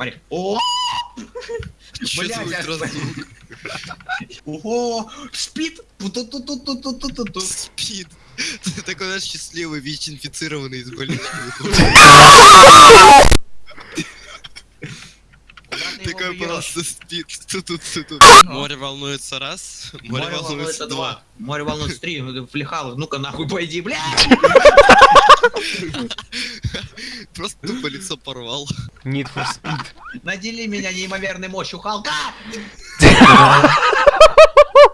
Смотри. О! Блядь, ультразвук? Ого! Спит! Спид. Ты такой, знаешь, счастливый, ВИЧ-инфицированный из больницы. Такой просто спит. Тут. Море волнуется раз, море волнуется два. Море волнуется три. Флехал, ну-ка нахуй пойди, блядь! Просто тупо лицо порвал. Need for speed. Надели меня неимоверной мощью Халка!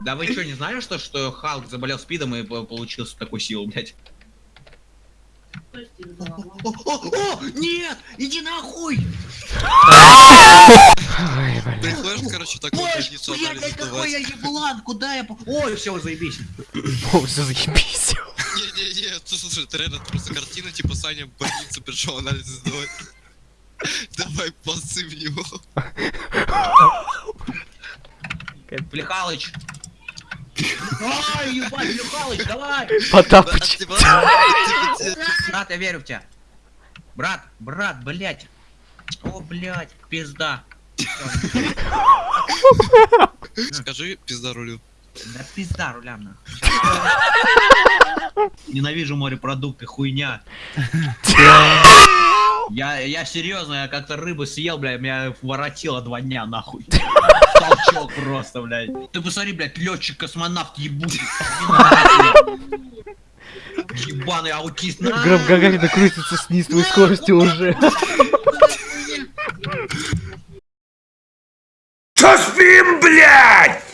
Да вы что, не знали, что, что Халк заболел спидом и по- получился такой силу, блядь? О, о, о, нет! Иди нахуй! Приходишь, короче, больницу блядь, какой я еблан, куда я... Ой, все, заебись. О, все заебись. Не-не-не, слушай, это реально просто картина, типа Саня в больницу пришел анализы сдавать. Давай ползы в него. Флехалыч! Ой, ебать, Флехалыч, давай! Потапыч. Брат, я верю в тебя. Брат, брат, блядь. О, блядь, пизда. Скажи пизда рулю. Да пизда рулям нахуй. Ненавижу морепродукты, хуйня. Я, я серьезно, я как-то рыбу съел, блядь, меня воротило два дня, нахуй. Толчок просто, блядь. Ты посмотри, блядь, летчик космонавт ебучий. Ебаный аутист. Гром Гагарина крутится с неистовой скоростью уже. Что спим, блядь?